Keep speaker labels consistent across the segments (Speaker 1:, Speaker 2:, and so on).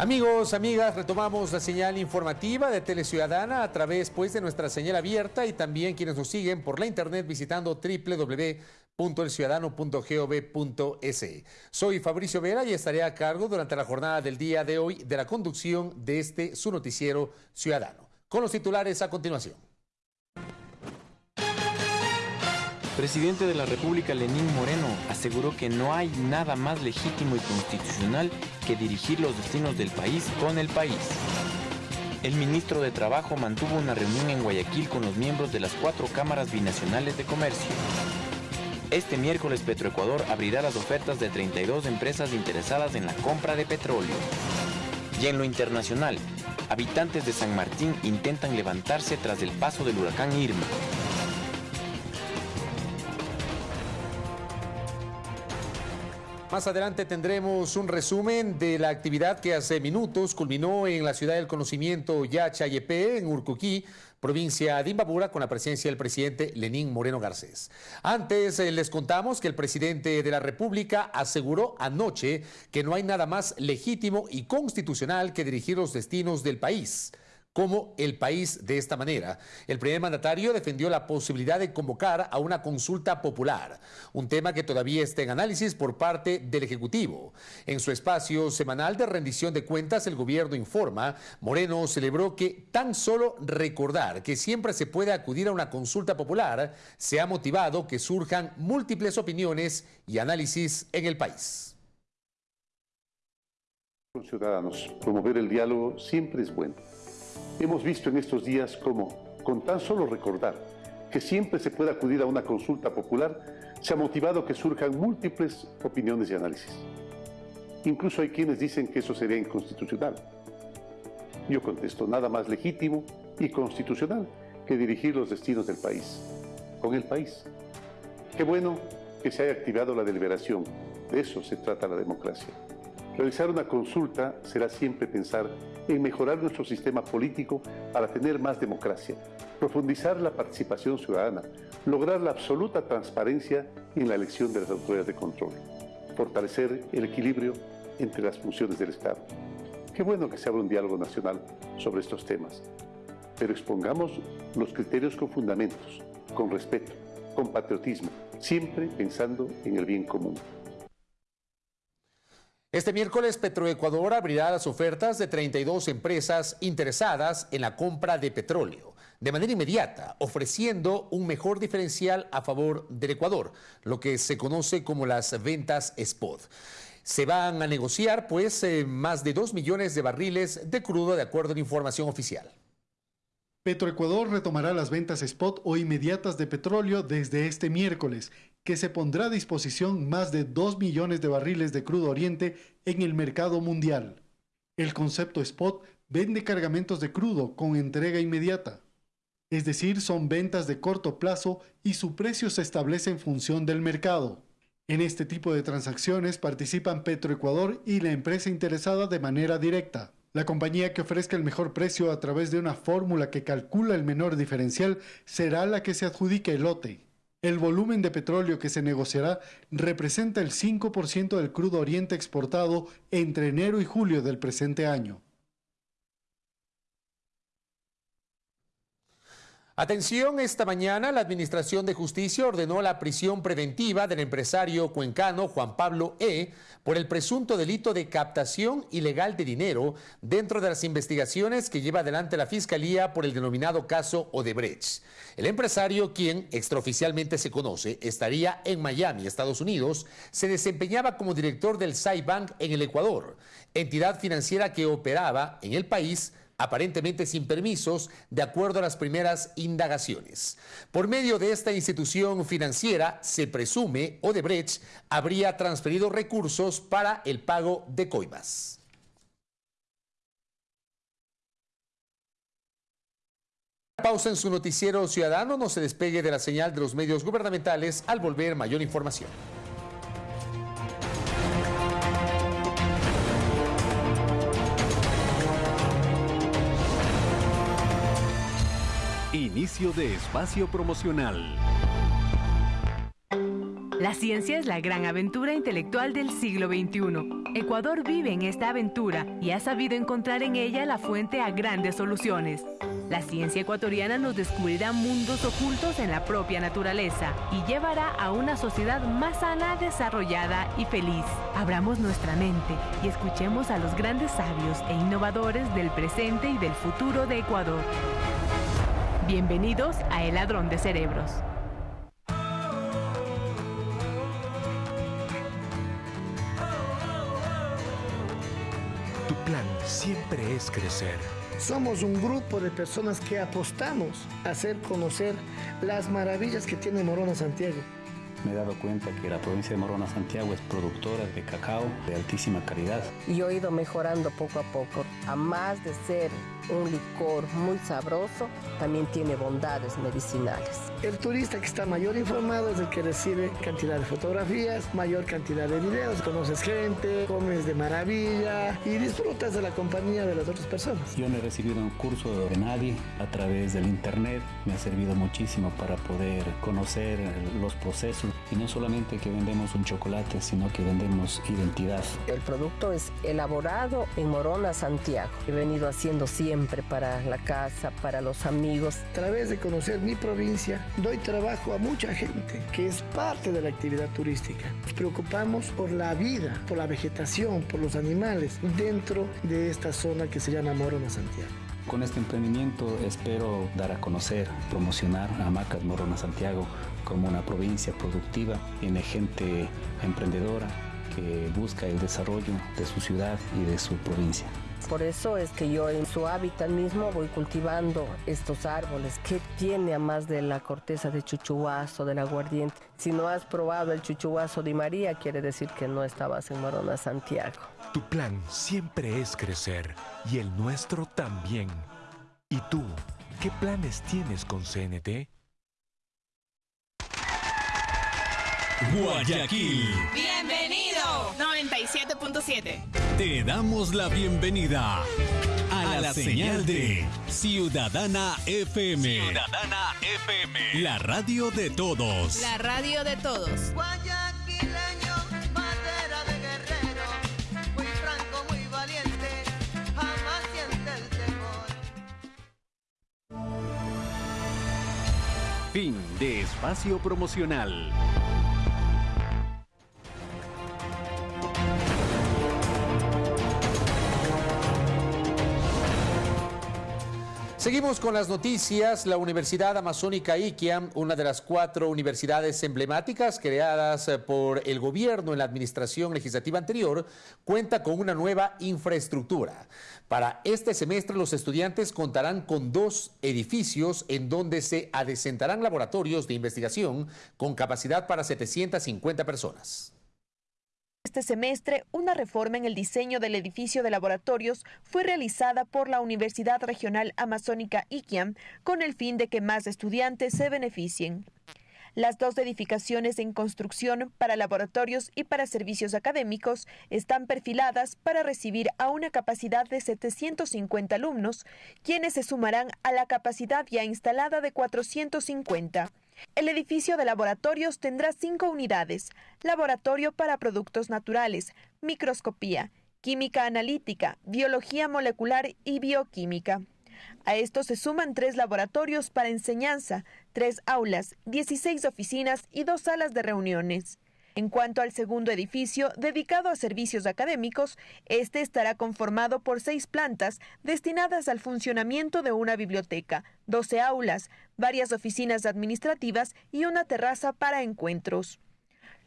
Speaker 1: Amigos, amigas, retomamos la señal informativa de Teleciudadana a través pues, de nuestra señal abierta y también quienes nos siguen por la internet visitando www.elciudadano.gov.es. Soy Fabricio Vera y estaré a cargo durante la jornada del día de hoy de la conducción de este su noticiero ciudadano. Con los titulares a continuación.
Speaker 2: Presidente de la República, Lenín Moreno, aseguró que no hay nada más legítimo y constitucional que dirigir los destinos del país con el país. El ministro de Trabajo mantuvo una reunión en Guayaquil con los miembros de las cuatro cámaras binacionales de comercio. Este miércoles Petroecuador abrirá las ofertas de 32 empresas interesadas en la compra de petróleo. Y en lo internacional, habitantes de San Martín intentan levantarse tras el paso del huracán Irma.
Speaker 1: Más adelante tendremos un resumen de la actividad que hace minutos culminó en la ciudad del conocimiento Yachayepe, en Urcuquí, provincia de Imbabura, con la presencia del presidente Lenín Moreno Garcés. Antes eh, les contamos que el presidente de la República aseguró anoche que no hay nada más legítimo y constitucional que dirigir los destinos del país como el país de esta manera. El primer mandatario defendió la posibilidad de convocar a una consulta popular, un tema que todavía está en análisis por parte del Ejecutivo. En su espacio semanal de rendición de cuentas, el gobierno informa, Moreno celebró que tan solo recordar que siempre se puede acudir a una consulta popular se ha motivado que surjan múltiples opiniones y análisis en el país.
Speaker 3: Ciudadanos, promover el diálogo siempre es bueno Hemos visto en estos días cómo, con tan solo recordar que siempre se puede acudir a una consulta popular, se ha motivado que surjan múltiples opiniones y análisis. Incluso hay quienes dicen que eso sería inconstitucional. Yo contesto, nada más legítimo y constitucional que dirigir los destinos del país, con el país. Qué bueno que se haya activado la deliberación, de eso se trata la democracia. Realizar una consulta será siempre pensar en mejorar nuestro sistema político para tener más democracia, profundizar la participación ciudadana, lograr la absoluta transparencia en la elección de las autoridades de control, fortalecer el equilibrio entre las funciones del Estado. Qué bueno que se abra un diálogo nacional sobre estos temas, pero expongamos los criterios con fundamentos, con respeto, con patriotismo, siempre pensando en el bien común.
Speaker 1: Este miércoles Petroecuador abrirá las ofertas de 32 empresas interesadas en la compra de petróleo de manera inmediata, ofreciendo un mejor diferencial a favor del Ecuador, lo que se conoce como las ventas spot. Se van a negociar pues eh, más de 2 millones de barriles de crudo de acuerdo a la información oficial.
Speaker 4: Petroecuador retomará las ventas spot o inmediatas de petróleo desde este miércoles que se pondrá a disposición más de 2 millones de barriles de crudo oriente en el mercado mundial. El concepto spot vende cargamentos de crudo con entrega inmediata. Es decir, son ventas de corto plazo y su precio se establece en función del mercado. En este tipo de transacciones participan Petroecuador y la empresa interesada de manera directa. La compañía que ofrezca el mejor precio a través de una fórmula que calcula el menor diferencial será la que se adjudique el lote. El volumen de petróleo que se negociará representa el 5% del crudo oriente exportado entre enero y julio del presente año.
Speaker 1: Atención, esta mañana la Administración de Justicia ordenó la prisión preventiva del empresario cuencano Juan Pablo E. por el presunto delito de captación ilegal de dinero dentro de las investigaciones que lleva adelante la Fiscalía por el denominado caso Odebrecht. El empresario, quien extraoficialmente se conoce, estaría en Miami, Estados Unidos, se desempeñaba como director del Bank en el Ecuador, entidad financiera que operaba en el país aparentemente sin permisos, de acuerdo a las primeras indagaciones. Por medio de esta institución financiera, se presume Odebrecht habría transferido recursos para el pago de coimas. Pausa en su noticiero ciudadano, no se despegue de la señal de los medios gubernamentales al volver mayor información.
Speaker 5: Inicio de espacio promocional.
Speaker 6: La ciencia es la gran aventura intelectual del siglo XXI Ecuador vive en esta aventura y ha sabido encontrar en ella la fuente a grandes soluciones. La ciencia ecuatoriana nos descubrirá mundos ocultos en la propia naturaleza y llevará a una sociedad más sana, desarrollada y feliz. Abramos nuestra mente y escuchemos a los grandes sabios e innovadores del presente y del futuro de Ecuador. Bienvenidos a El Ladrón de Cerebros.
Speaker 7: Tu plan siempre es crecer.
Speaker 8: Somos un grupo de personas que apostamos a hacer conocer las maravillas que tiene Morona Santiago
Speaker 5: me he dado cuenta que la provincia de Morona Santiago es productora de cacao de altísima calidad.
Speaker 9: Y he ido mejorando poco a poco. A más de ser un licor muy sabroso, también tiene bondades medicinales.
Speaker 8: El turista que está mayor informado es el que recibe cantidad de fotografías, mayor cantidad de videos, conoces gente, comes de maravilla y disfrutas de la compañía de las otras personas.
Speaker 5: Yo no he recibido un curso de nadie a través del internet, me ha servido muchísimo para poder conocer los procesos y no solamente que vendemos un chocolate, sino que vendemos identidad.
Speaker 9: El producto es elaborado en Morona, Santiago. He venido haciendo siempre para la casa, para los amigos.
Speaker 8: A través de conocer mi provincia, doy trabajo a mucha gente que es parte de la actividad turística. Nos preocupamos por la vida, por la vegetación, por los animales dentro de esta zona que se llama Morona, Santiago.
Speaker 5: Con este emprendimiento espero dar a conocer, promocionar a Macas Morona Santiago como una provincia productiva, tiene gente emprendedora que busca el desarrollo de su ciudad y de su provincia.
Speaker 9: Por eso es que yo en su hábitat mismo voy cultivando estos árboles. ¿Qué tiene a más de la corteza de chuchuazo, del aguardiente? Si no has probado el chuchuazo de María, quiere decir que no estabas en Morona, Santiago.
Speaker 7: Tu plan siempre es crecer y el nuestro también. ¿Y tú, qué planes tienes con CNT?
Speaker 10: Guayaquil.
Speaker 11: Bienvenido. 97.7.
Speaker 10: Te damos la bienvenida a, la, señal de Ciudadana FM.
Speaker 11: Ciudadana FM.
Speaker 10: La radio de todos.
Speaker 11: La radio de todos.
Speaker 12: Guayaquileño, madera de guerrero, muy franco, muy valiente, jamás siente el temor.
Speaker 13: Fin de espacio promocional.
Speaker 1: Seguimos con las noticias. La Universidad Amazónica Iquiam, una de las cuatro universidades emblemáticas creadas eh, por el gobierno en la administración legislativa anterior, cuenta con una nueva infraestructura. Para este semestre los estudiantes contarán con dos edificios en donde se adecentarán laboratorios de investigación con capacidad para 750 personas.
Speaker 14: Este semestre, una reforma en el diseño del edificio de laboratorios fue realizada por la Universidad Regional Amazónica Iquiam con el fin de que más estudiantes se beneficien. Las dos edificaciones en construcción para laboratorios y para servicios académicos están perfiladas para recibir a una capacidad de 750 alumnos, quienes se sumarán a la capacidad ya instalada de 450. El edificio de laboratorios tendrá cinco unidades, laboratorio para productos naturales, microscopía, química analítica, biología molecular y bioquímica. A esto se suman tres laboratorios para enseñanza, tres aulas, 16 oficinas y dos salas de reuniones. En cuanto al segundo edificio, dedicado a servicios académicos, este estará conformado por seis plantas destinadas al funcionamiento de una biblioteca, 12 aulas, varias oficinas administrativas y una terraza para encuentros.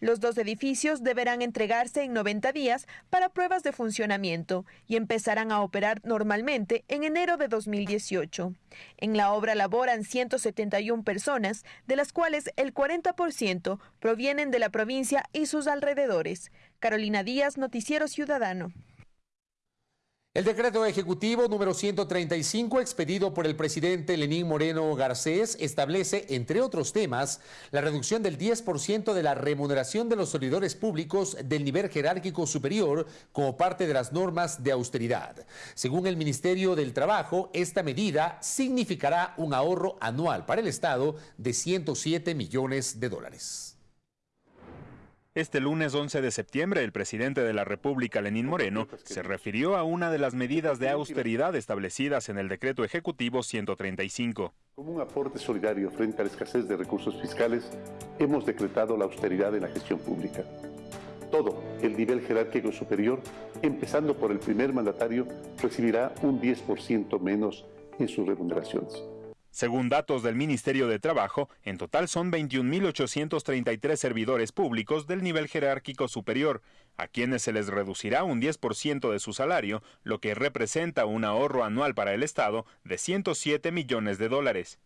Speaker 14: Los dos edificios deberán entregarse en 90 días para pruebas de funcionamiento y empezarán a operar normalmente en enero de 2018. En la obra laboran 171 personas, de las cuales el 40% provienen de la provincia y sus alrededores. Carolina Díaz, Noticiero Ciudadano.
Speaker 1: El decreto ejecutivo número 135 expedido por el presidente Lenín Moreno Garcés establece, entre otros temas, la reducción del 10% de la remuneración de los servidores públicos del nivel jerárquico superior como parte de las normas de austeridad. Según el Ministerio del Trabajo, esta medida significará un ahorro anual para el Estado de 107 millones de dólares.
Speaker 15: Este lunes 11 de septiembre, el presidente de la República, Lenín Moreno, se refirió a una de las medidas de austeridad establecidas en el decreto ejecutivo 135.
Speaker 16: Como un aporte solidario frente a la escasez de recursos fiscales, hemos decretado la austeridad en la gestión pública. Todo el nivel jerárquico superior, empezando por el primer mandatario, recibirá un 10% menos en sus remuneraciones.
Speaker 15: Según datos del Ministerio de Trabajo, en total son 21.833 servidores públicos del nivel jerárquico superior, a quienes se les reducirá un 10% de su salario, lo que representa un ahorro anual para el Estado de 107 millones de dólares.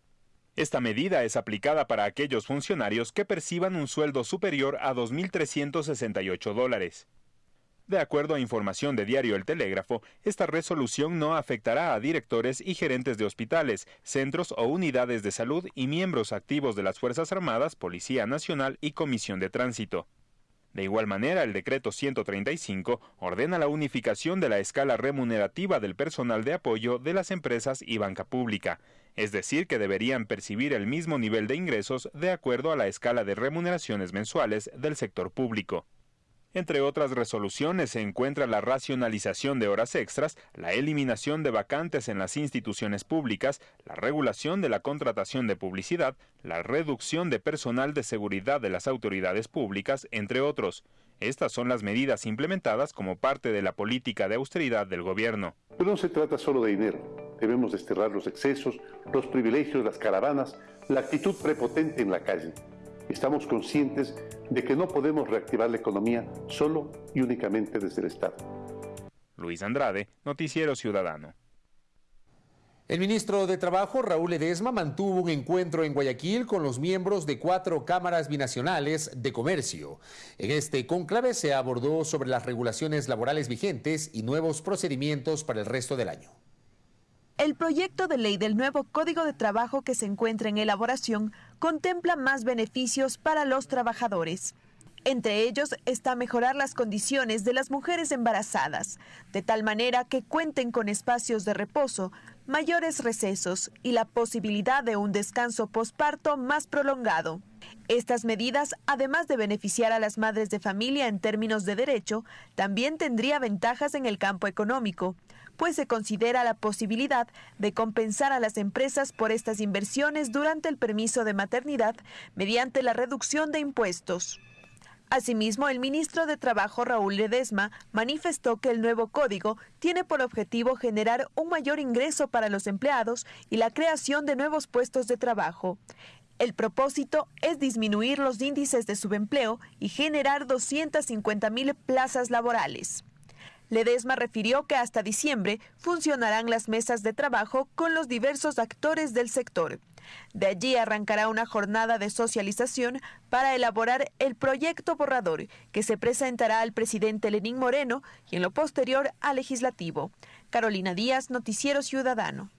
Speaker 15: Esta medida es aplicada para aquellos funcionarios que perciban un sueldo superior a 2.368 dólares. De acuerdo a información de Diario El Telégrafo, esta resolución no afectará a directores y gerentes de hospitales, centros o unidades de salud y miembros activos de las Fuerzas Armadas, Policía Nacional y Comisión de Tránsito. De igual manera, el decreto 135 ordena la unificación de la escala remunerativa del personal de apoyo de las empresas y banca pública, es decir, que deberían percibir el mismo nivel de ingresos de acuerdo a la escala de remuneraciones mensuales del sector público. Entre otras resoluciones se encuentra la racionalización de horas extras, la eliminación de vacantes en las instituciones públicas, la regulación de la contratación de publicidad, la reducción de personal de seguridad de las autoridades públicas, entre otros. Estas son las medidas implementadas como parte de la política de austeridad del gobierno.
Speaker 16: Pero no se trata solo de dinero. Debemos desterrar los excesos, los privilegios, las caravanas, la actitud prepotente en la calle estamos conscientes de que no podemos reactivar la economía solo y únicamente desde el Estado.
Speaker 15: Luis Andrade, Noticiero Ciudadano.
Speaker 1: El ministro de Trabajo, Raúl Edesma, mantuvo un encuentro en Guayaquil con los miembros de cuatro cámaras binacionales de comercio. En este conclave se abordó sobre las regulaciones laborales vigentes y nuevos procedimientos para el resto del año.
Speaker 14: El proyecto de ley del nuevo Código de Trabajo que se encuentra en elaboración contempla más beneficios para los trabajadores. Entre ellos está mejorar las condiciones de las mujeres embarazadas, de tal manera que cuenten con espacios de reposo, mayores recesos y la posibilidad de un descanso posparto más prolongado. Estas medidas, además de beneficiar a las madres de familia en términos de derecho, también tendría ventajas en el campo económico, pues se considera la posibilidad de compensar a las empresas por estas inversiones durante el permiso de maternidad mediante la reducción de impuestos. Asimismo, el ministro de Trabajo Raúl Ledesma manifestó que el nuevo código tiene por objetivo generar un mayor ingreso para los empleados y la creación de nuevos puestos de trabajo. El propósito es disminuir los índices de subempleo y generar 250 mil plazas laborales. Ledesma refirió que hasta diciembre funcionarán las mesas de trabajo con los diversos actores del sector. De allí arrancará una jornada de socialización para elaborar el proyecto borrador que se presentará al presidente Lenín Moreno y en lo posterior al legislativo. Carolina Díaz, Noticiero Ciudadano.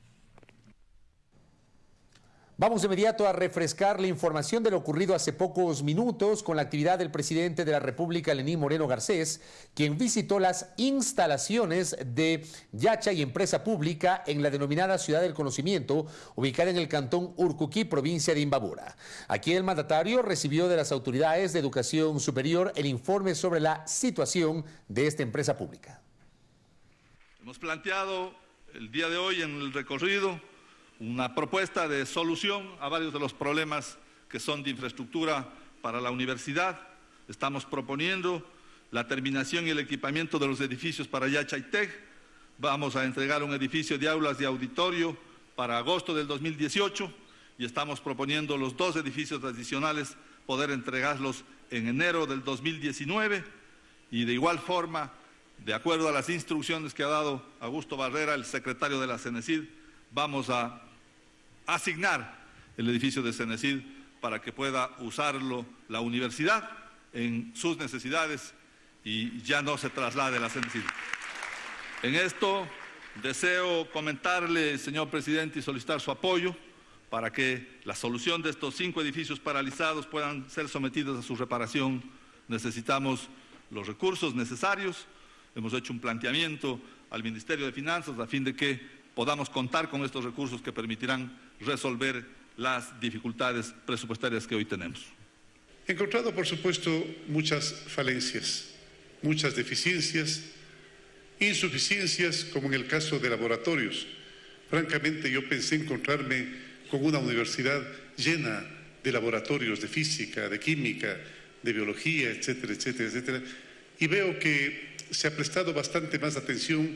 Speaker 1: Vamos de inmediato a refrescar la información de lo ocurrido hace pocos minutos con la actividad del presidente de la República, Lenín Moreno Garcés, quien visitó las instalaciones de Yacha y Empresa Pública en la denominada Ciudad del Conocimiento, ubicada en el cantón Urcuquí, provincia de Imbabura. Aquí el mandatario recibió de las autoridades de educación superior el informe sobre la situación de esta empresa pública.
Speaker 17: Hemos planteado el día de hoy en el recorrido una propuesta de solución a varios de los problemas que son de infraestructura para la universidad. Estamos proponiendo la terminación y el equipamiento de los edificios para Yachaitec. Vamos a entregar un edificio de aulas de auditorio para agosto del 2018 y estamos proponiendo los dos edificios adicionales poder entregarlos en enero del 2019 y de igual forma, de acuerdo a las instrucciones que ha dado Augusto Barrera, el secretario de la CENESID, vamos a asignar el edificio de Cenecid para que pueda usarlo la universidad en sus necesidades y ya no se traslade la Cenecid. En esto deseo comentarle, señor presidente, y solicitar su apoyo para que la solución de estos cinco edificios paralizados puedan ser sometidos a su reparación. Necesitamos los recursos necesarios. Hemos hecho un planteamiento al Ministerio de Finanzas a fin de que podamos contar con estos recursos que permitirán resolver las dificultades presupuestarias que hoy tenemos.
Speaker 16: He encontrado, por supuesto, muchas falencias, muchas deficiencias, insuficiencias, como en el caso de laboratorios. Francamente, yo pensé encontrarme con una universidad llena de laboratorios de física, de química, de biología, etcétera, etcétera, etcétera. Y veo que se ha prestado bastante más atención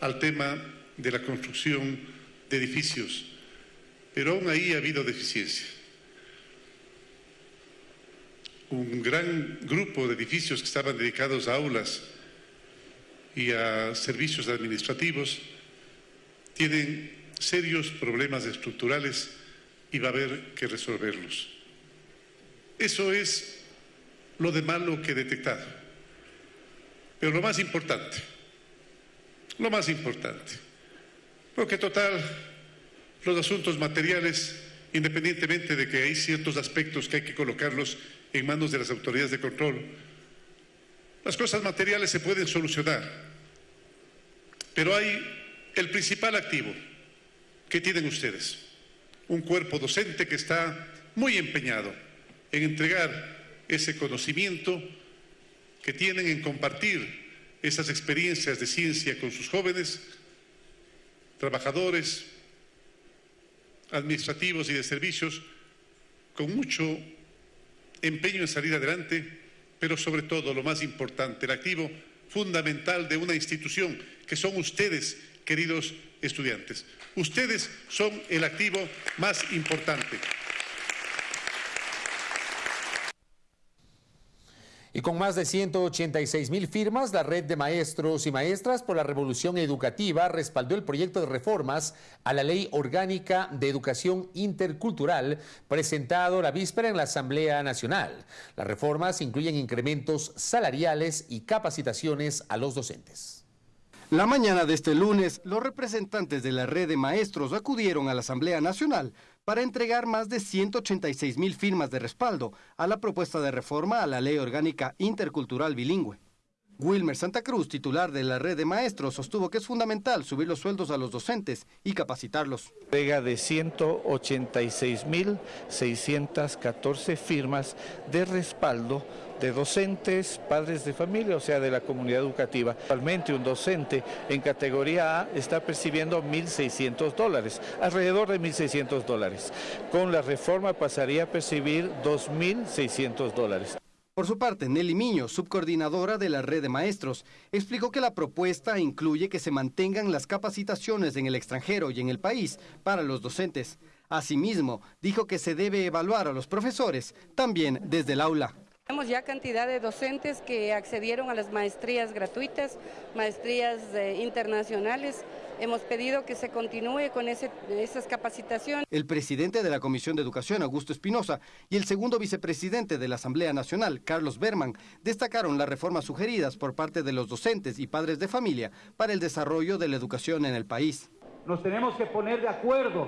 Speaker 16: al tema de la construcción de edificios, pero aún ahí ha habido deficiencia. Un gran grupo de edificios que estaban dedicados a aulas y a servicios administrativos tienen serios problemas estructurales y va a haber que resolverlos. Eso es lo de malo que he detectado. Pero lo más importante, lo más importante, porque total, los asuntos materiales, independientemente de que hay ciertos aspectos que hay que colocarlos en manos de las autoridades de control, las cosas materiales se pueden solucionar, pero hay el principal activo que tienen ustedes, un cuerpo docente que está muy empeñado en entregar ese conocimiento que tienen en compartir esas experiencias de ciencia con sus jóvenes, trabajadores, administrativos y de servicios, con mucho empeño en salir adelante, pero sobre todo lo más importante, el activo fundamental de una institución, que son ustedes, queridos estudiantes. Ustedes son el activo más importante.
Speaker 1: Y con más de 186 mil firmas, la red de maestros y maestras por la revolución educativa respaldó el proyecto de reformas a la Ley Orgánica de Educación Intercultural presentado la víspera en la Asamblea Nacional. Las reformas incluyen incrementos salariales y capacitaciones a los docentes.
Speaker 18: La mañana de este lunes, los representantes de la red de maestros acudieron a la Asamblea Nacional para entregar más de 186 mil firmas de respaldo a la propuesta de reforma a la Ley Orgánica Intercultural Bilingüe. Wilmer Santa Cruz, titular de la red de maestros, sostuvo que es fundamental subir los sueldos a los docentes y capacitarlos.
Speaker 19: Entrega de 186.614 firmas de respaldo de docentes, padres de familia, o sea, de la comunidad educativa. Actualmente un docente en categoría A está percibiendo 1.600 dólares, alrededor de 1.600 dólares. Con la reforma pasaría a percibir 2.600 dólares.
Speaker 18: Por su parte, Nelly Miño, subcoordinadora de la red de maestros, explicó que la propuesta incluye que se mantengan las capacitaciones en el extranjero y en el país para los docentes. Asimismo, dijo que se debe evaluar a los profesores también desde el aula.
Speaker 20: Tenemos ya cantidad de docentes que accedieron a las maestrías gratuitas, maestrías eh, internacionales. Hemos pedido que se continúe con esas capacitaciones.
Speaker 18: El presidente de la Comisión de Educación, Augusto Espinosa, y el segundo vicepresidente de la Asamblea Nacional, Carlos Berman, destacaron las reformas sugeridas por parte de los docentes y padres de familia para el desarrollo de la educación en el país.
Speaker 21: Nos tenemos que poner de acuerdo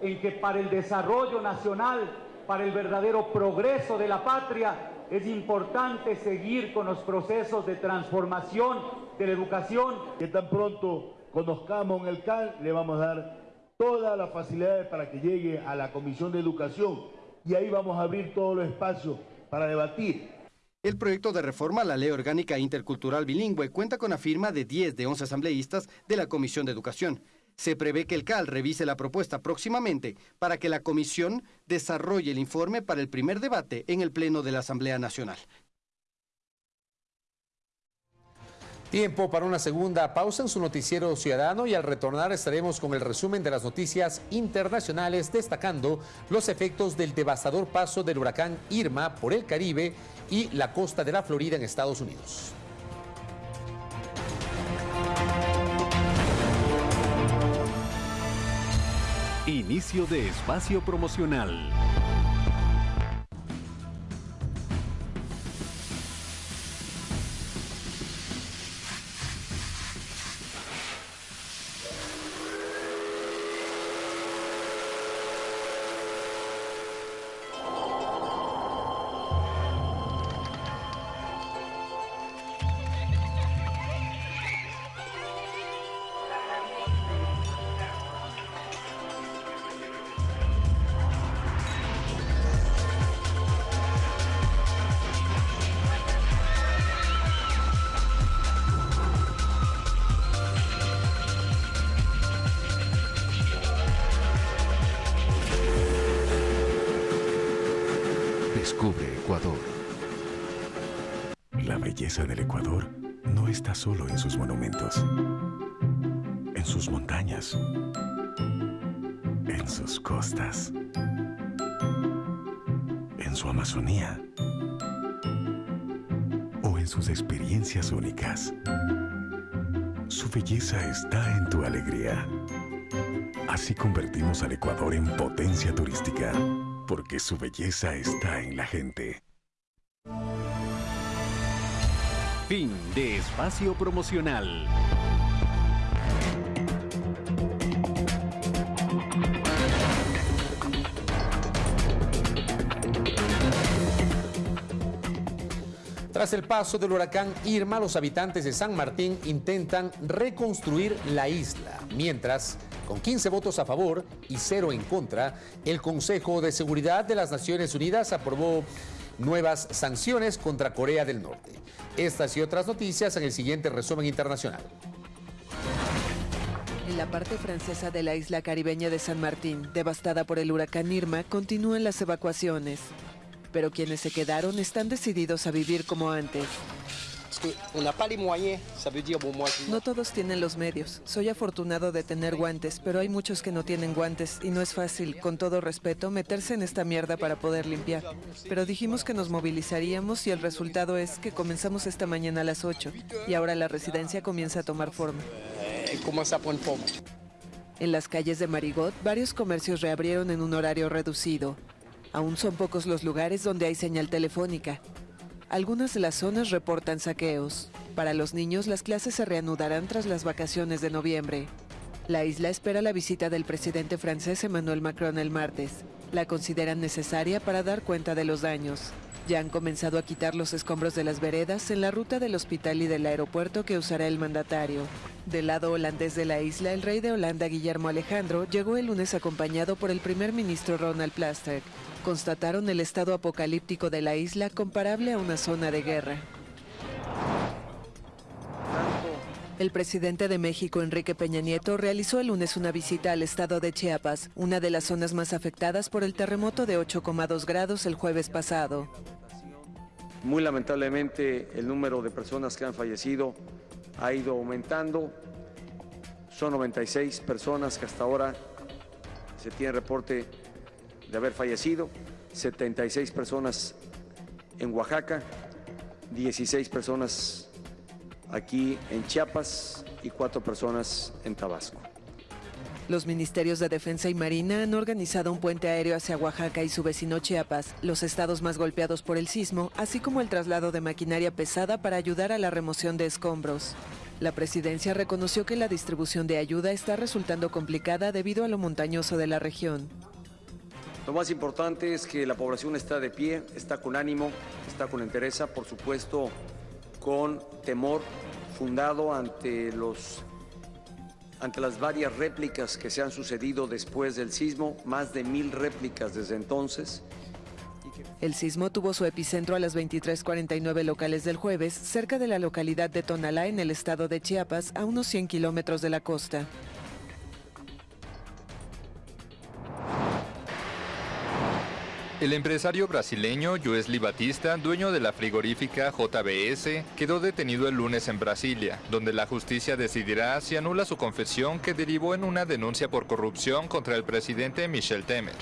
Speaker 21: en que para el desarrollo nacional, para el verdadero progreso de la patria, es importante seguir con los procesos de transformación de la educación.
Speaker 22: Que tan pronto conozcamos en el CAL, le vamos a dar todas las facilidades para que llegue a la Comisión de Educación y ahí vamos a abrir todos los espacios para debatir.
Speaker 18: El proyecto de reforma a la Ley Orgánica Intercultural Bilingüe cuenta con la firma de 10 de 11 asambleístas de la Comisión de Educación. Se prevé que el CAL revise la propuesta próximamente para que la comisión desarrolle el informe para el primer debate en el Pleno de la Asamblea Nacional.
Speaker 1: Tiempo para una segunda pausa en su noticiero ciudadano y al retornar estaremos con el resumen de las noticias internacionales destacando los efectos del devastador paso del huracán Irma por el Caribe y la costa de la Florida en Estados Unidos.
Speaker 13: Inicio de espacio promocional.
Speaker 23: La belleza del Ecuador no está solo en sus monumentos, en sus montañas, en sus costas, en su Amazonía o en sus experiencias únicas. Su belleza está en tu alegría. Así convertimos al Ecuador en potencia turística, porque su belleza está en la gente.
Speaker 13: Fin de espacio promocional.
Speaker 1: Tras el paso del huracán Irma, los habitantes de San Martín intentan reconstruir la isla, mientras, con 15 votos a favor y 0 en contra, el Consejo de Seguridad de las Naciones Unidas aprobó nuevas sanciones contra Corea del Norte. Estas y otras noticias en el siguiente resumen internacional.
Speaker 24: En la parte francesa de la isla caribeña de San Martín, devastada por el huracán Irma, continúan las evacuaciones. Pero quienes se quedaron están decididos a vivir como antes. No todos tienen los medios. Soy afortunado de tener guantes, pero hay muchos que no tienen guantes y no es fácil, con todo respeto, meterse en esta mierda para poder limpiar. Pero dijimos que nos movilizaríamos y el resultado es que comenzamos esta mañana a las 8 y ahora la residencia comienza a tomar forma. En las calles de Marigot, varios comercios reabrieron en un horario reducido. Aún son pocos los lugares donde hay señal telefónica. Algunas de las zonas reportan saqueos. Para los niños, las clases se reanudarán tras las vacaciones de noviembre. La isla espera la visita del presidente francés Emmanuel Macron el martes. La consideran necesaria para dar cuenta de los daños. Ya han comenzado a quitar los escombros de las veredas en la ruta del hospital y del aeropuerto que usará el mandatario. Del lado holandés de la isla, el rey de Holanda, Guillermo Alejandro, llegó el lunes acompañado por el primer ministro Ronald Plasterk. Constataron el estado apocalíptico de la isla comparable a una zona de guerra. El presidente de México, Enrique Peña Nieto, realizó el lunes una visita al estado de Chiapas, una de las zonas más afectadas por el terremoto de 8,2 grados el jueves pasado.
Speaker 25: Muy lamentablemente el número de personas que han fallecido ha ido aumentando. Son 96 personas que hasta ahora se tiene reporte de haber fallecido, 76 personas en Oaxaca, 16 personas aquí en Chiapas y cuatro personas en Tabasco.
Speaker 24: Los ministerios de Defensa y Marina han organizado un puente aéreo hacia Oaxaca y su vecino Chiapas, los estados más golpeados por el sismo, así como el traslado de maquinaria pesada para ayudar a la remoción de escombros. La presidencia reconoció que la distribución de ayuda está resultando complicada debido a lo montañoso de la región.
Speaker 25: Lo más importante es que la población está de pie, está con ánimo, está con entereza, por supuesto con temor fundado ante los ante las varias réplicas que se han sucedido después del sismo, más de mil réplicas desde entonces.
Speaker 24: El sismo tuvo su epicentro a las 23:49 locales del jueves, cerca de la localidad de Tonalá, en el estado de Chiapas, a unos 100 kilómetros de la costa.
Speaker 26: El empresario brasileño Joesley Batista, dueño de la frigorífica JBS, quedó detenido el lunes en Brasilia, donde la justicia decidirá si anula su confesión que derivó en una denuncia por corrupción contra el presidente Michel Temer.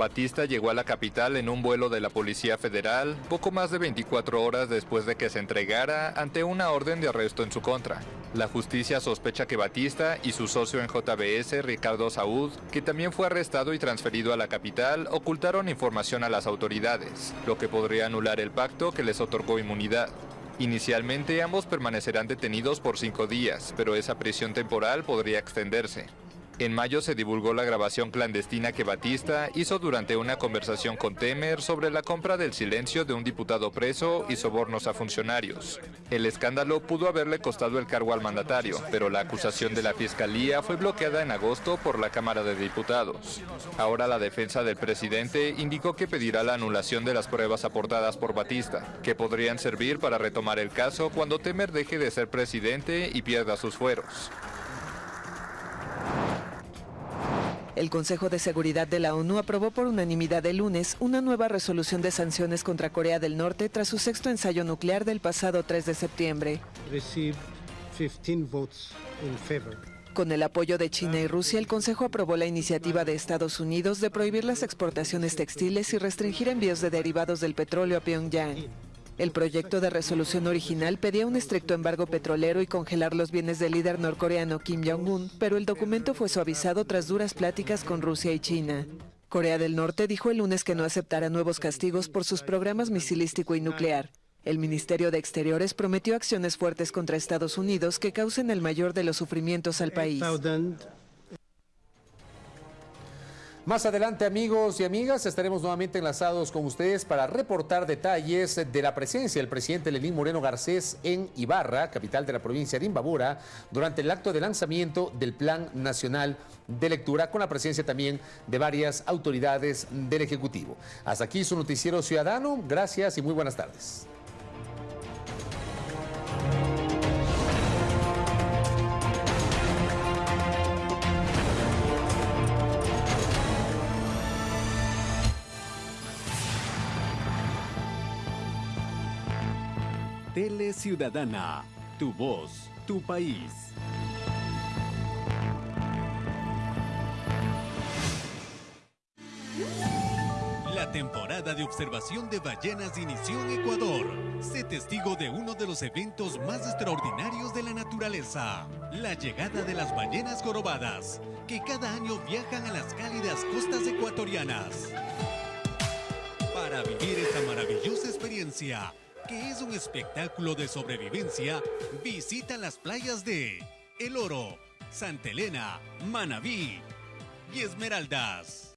Speaker 26: Batista llegó a la capital en un vuelo de la Policía Federal poco más de 24 horas después de que se entregara ante una orden de arresto en su contra. La justicia sospecha que Batista y su socio en JBS, Ricardo Saúd, que también fue arrestado y transferido a la capital, ocultaron información a las autoridades, lo que podría anular el pacto que les otorgó inmunidad. Inicialmente ambos permanecerán detenidos por cinco días, pero esa prisión temporal podría extenderse. En mayo se divulgó la grabación clandestina que Batista hizo durante una conversación con Temer sobre la compra del silencio de un diputado preso y sobornos a funcionarios. El escándalo pudo haberle costado el cargo al mandatario, pero la acusación de la fiscalía fue bloqueada en agosto por la Cámara de Diputados. Ahora la defensa del presidente indicó que pedirá la anulación de las pruebas aportadas por Batista, que podrían servir para retomar el caso cuando Temer deje de ser presidente y pierda sus fueros.
Speaker 24: El Consejo de Seguridad de la ONU aprobó por unanimidad el lunes una nueva resolución de sanciones contra Corea del Norte tras su sexto ensayo nuclear del pasado 3 de septiembre. Con el apoyo de China y Rusia, el Consejo aprobó la iniciativa de Estados Unidos de prohibir las exportaciones textiles y restringir envíos de derivados del petróleo a Pyongyang. El proyecto de resolución original pedía un estricto embargo petrolero y congelar los bienes del líder norcoreano Kim Jong-un, pero el documento fue suavizado tras duras pláticas con Rusia y China. Corea del Norte dijo el lunes que no aceptará nuevos castigos por sus programas misilístico y nuclear. El Ministerio de Exteriores prometió acciones fuertes contra Estados Unidos que causen el mayor de los sufrimientos al país.
Speaker 1: Más adelante, amigos y amigas, estaremos nuevamente enlazados con ustedes para reportar detalles de la presencia del presidente Lenín Moreno Garcés en Ibarra, capital de la provincia de Imbabura, durante el acto de lanzamiento del Plan Nacional de Lectura, con la presencia también de varias autoridades del Ejecutivo. Hasta aquí su noticiero ciudadano. Gracias y muy buenas tardes.
Speaker 10: Tele Ciudadana, tu voz, tu país. La temporada de observación de ballenas inició en Ecuador. Sé testigo de uno de los eventos más extraordinarios de la naturaleza, la llegada de las ballenas jorobadas, que cada año viajan a las cálidas costas ecuatorianas. Para vivir esta maravillosa experiencia, que es un espectáculo de sobrevivencia, visita las playas de El Oro, Santa Elena, Manabí y Esmeraldas.